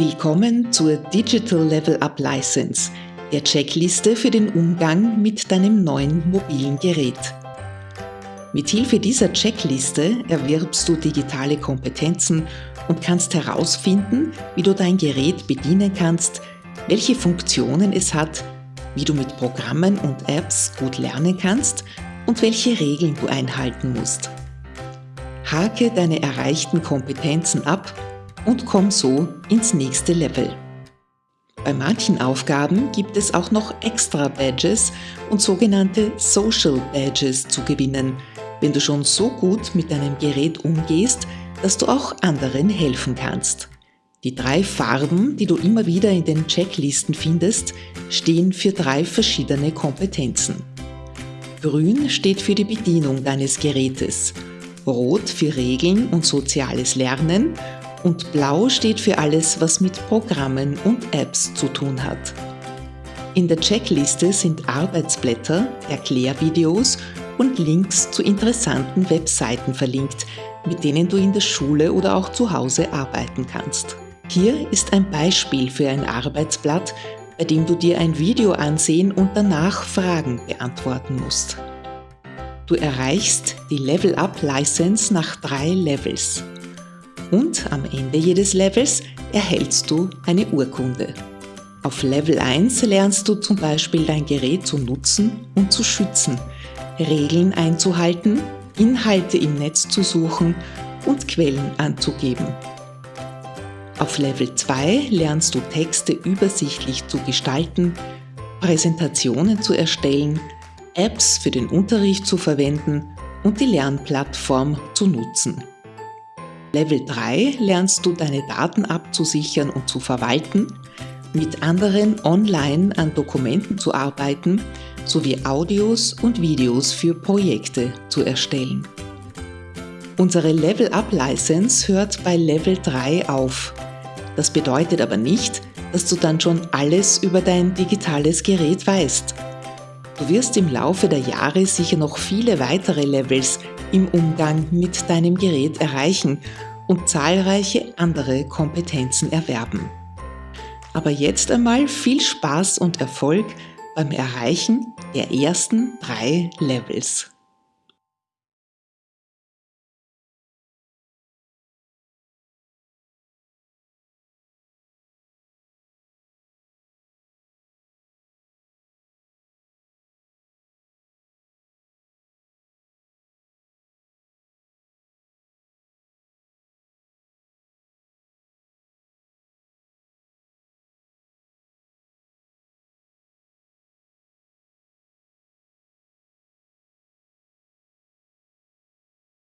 Willkommen zur Digital Level Up License, der Checkliste für den Umgang mit deinem neuen mobilen Gerät. Mithilfe dieser Checkliste erwirbst du digitale Kompetenzen und kannst herausfinden, wie du dein Gerät bedienen kannst, welche Funktionen es hat, wie du mit Programmen und Apps gut lernen kannst und welche Regeln du einhalten musst. Hake deine erreichten Kompetenzen ab und komm so ins nächste Level. Bei manchen Aufgaben gibt es auch noch extra Badges und sogenannte Social Badges zu gewinnen, wenn du schon so gut mit deinem Gerät umgehst, dass du auch anderen helfen kannst. Die drei Farben, die du immer wieder in den Checklisten findest, stehen für drei verschiedene Kompetenzen. Grün steht für die Bedienung deines Gerätes, Rot für Regeln und soziales Lernen und Blau steht für alles, was mit Programmen und Apps zu tun hat. In der Checkliste sind Arbeitsblätter, Erklärvideos und Links zu interessanten Webseiten verlinkt, mit denen du in der Schule oder auch zu Hause arbeiten kannst. Hier ist ein Beispiel für ein Arbeitsblatt, bei dem du dir ein Video ansehen und danach Fragen beantworten musst. Du erreichst die Level Up License nach drei Levels und am Ende jedes Levels erhältst du eine Urkunde. Auf Level 1 lernst du zum Beispiel dein Gerät zu nutzen und zu schützen, Regeln einzuhalten, Inhalte im Netz zu suchen und Quellen anzugeben. Auf Level 2 lernst du Texte übersichtlich zu gestalten, Präsentationen zu erstellen, Apps für den Unterricht zu verwenden und die Lernplattform zu nutzen. Level 3 lernst du deine Daten abzusichern und zu verwalten, mit anderen online an Dokumenten zu arbeiten sowie Audios und Videos für Projekte zu erstellen. Unsere Level Up License hört bei Level 3 auf. Das bedeutet aber nicht, dass du dann schon alles über dein digitales Gerät weißt. Du wirst im Laufe der Jahre sicher noch viele weitere Levels im Umgang mit deinem Gerät erreichen und zahlreiche andere Kompetenzen erwerben. Aber jetzt einmal viel Spaß und Erfolg beim Erreichen der ersten drei Levels.